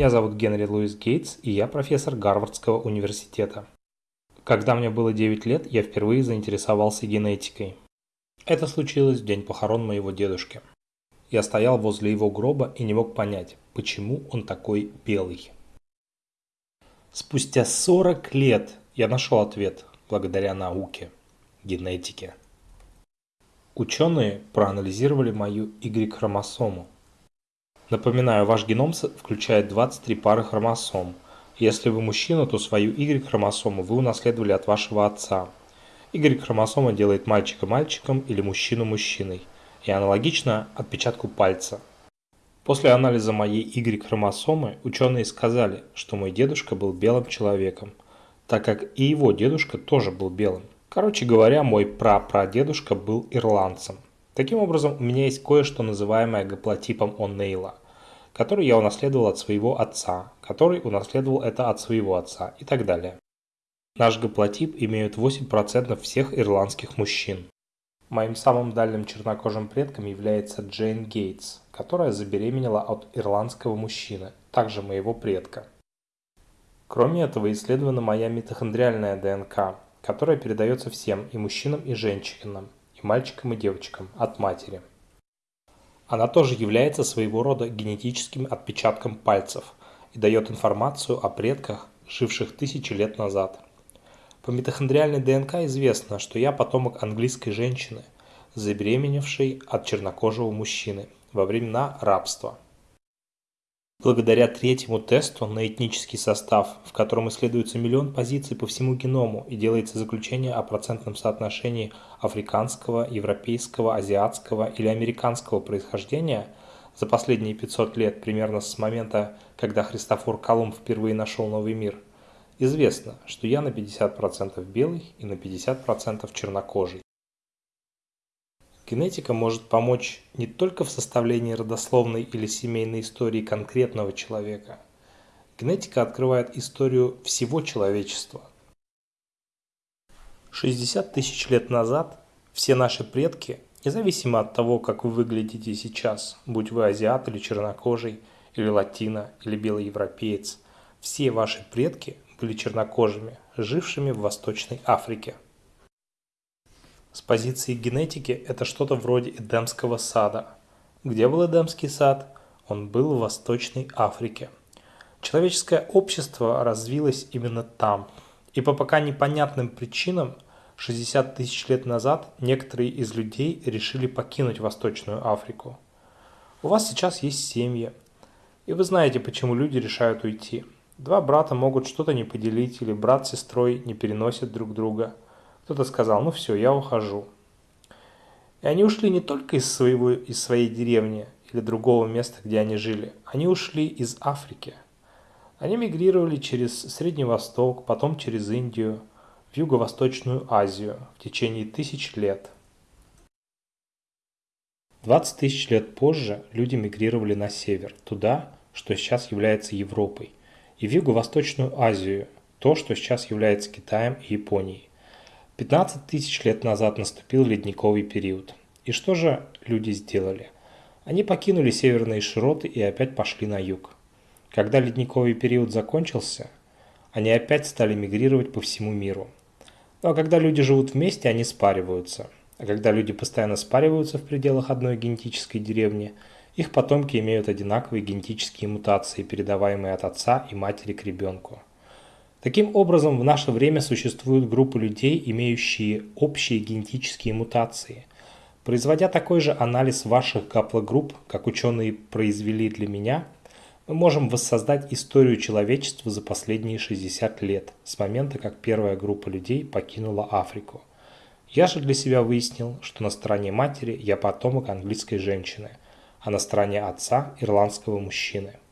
Меня зовут Генри Луис Гейтс, и я профессор Гарвардского университета. Когда мне было 9 лет, я впервые заинтересовался генетикой. Это случилось в день похорон моего дедушки. Я стоял возле его гроба и не мог понять, почему он такой белый. Спустя 40 лет я нашел ответ благодаря науке, генетике. Ученые проанализировали мою Y-хромосому. Напоминаю, ваш геном включает 23 пары хромосом. Если вы мужчина, то свою Y-хромосому вы унаследовали от вашего отца. Y-хромосома делает мальчика мальчиком или мужчину мужчиной. И аналогично отпечатку пальца. После анализа моей Y-хромосомы ученые сказали, что мой дедушка был белым человеком, так как и его дедушка тоже был белым. Короче говоря, мой прапрадедушка был ирландцем. Таким образом, у меня есть кое-что называемое гаплотипом О'Нейла, который я унаследовал от своего отца, который унаследовал это от своего отца и так далее. Наш гаплотип имеют 8% всех ирландских мужчин. Моим самым дальним чернокожим предком является Джейн Гейтс, которая забеременела от ирландского мужчины, также моего предка. Кроме этого, исследована моя митохондриальная ДНК, которая передается всем, и мужчинам, и женщинам, и мальчикам, и девочкам, от матери. Она тоже является своего рода генетическим отпечатком пальцев и дает информацию о предках, живших тысячи лет назад. По митохондриальной ДНК известно, что я потомок английской женщины, забеременевшей от чернокожего мужчины во времена рабства. Благодаря третьему тесту на этнический состав, в котором исследуется миллион позиций по всему геному и делается заключение о процентном соотношении африканского, европейского, азиатского или американского происхождения за последние 500 лет, примерно с момента, когда Христофор Колумб впервые нашел новый мир, известно, что я на 50% белый и на 50% чернокожий. Генетика может помочь не только в составлении родословной или семейной истории конкретного человека. Генетика открывает историю всего человечества. 60 тысяч лет назад все наши предки, независимо от того, как вы выглядите сейчас, будь вы азиат или чернокожий, или латино, или белый европеец, все ваши предки были чернокожими, жившими в Восточной Африке. С позиции генетики это что-то вроде Эдемского сада. Где был Эдемский сад? Он был в Восточной Африке. Человеческое общество развилось именно там. И по пока непонятным причинам 60 тысяч лет назад некоторые из людей решили покинуть Восточную Африку. У вас сейчас есть семьи. И вы знаете, почему люди решают уйти. Два брата могут что-то не поделить, или брат с сестрой не переносят друг друга – кто-то сказал, ну все, я ухожу. И они ушли не только из, своего, из своей деревни или другого места, где они жили. Они ушли из Африки. Они мигрировали через Средний Восток, потом через Индию, в Юго-Восточную Азию в течение тысяч лет. 20 тысяч лет позже люди мигрировали на север, туда, что сейчас является Европой, и в Юго-Восточную Азию, то, что сейчас является Китаем и Японией. 15 тысяч лет назад наступил ледниковый период. И что же люди сделали? Они покинули северные широты и опять пошли на юг. Когда ледниковый период закончился, они опять стали мигрировать по всему миру. Ну а когда люди живут вместе, они спариваются. А когда люди постоянно спариваются в пределах одной генетической деревни, их потомки имеют одинаковые генетические мутации, передаваемые от отца и матери к ребенку. Таким образом, в наше время существуют группы людей, имеющие общие генетические мутации. Производя такой же анализ ваших гаплогрупп, как ученые произвели для меня, мы можем воссоздать историю человечества за последние 60 лет, с момента, как первая группа людей покинула Африку. Я же для себя выяснил, что на стороне матери я потомок английской женщины, а на стороне отца – ирландского мужчины –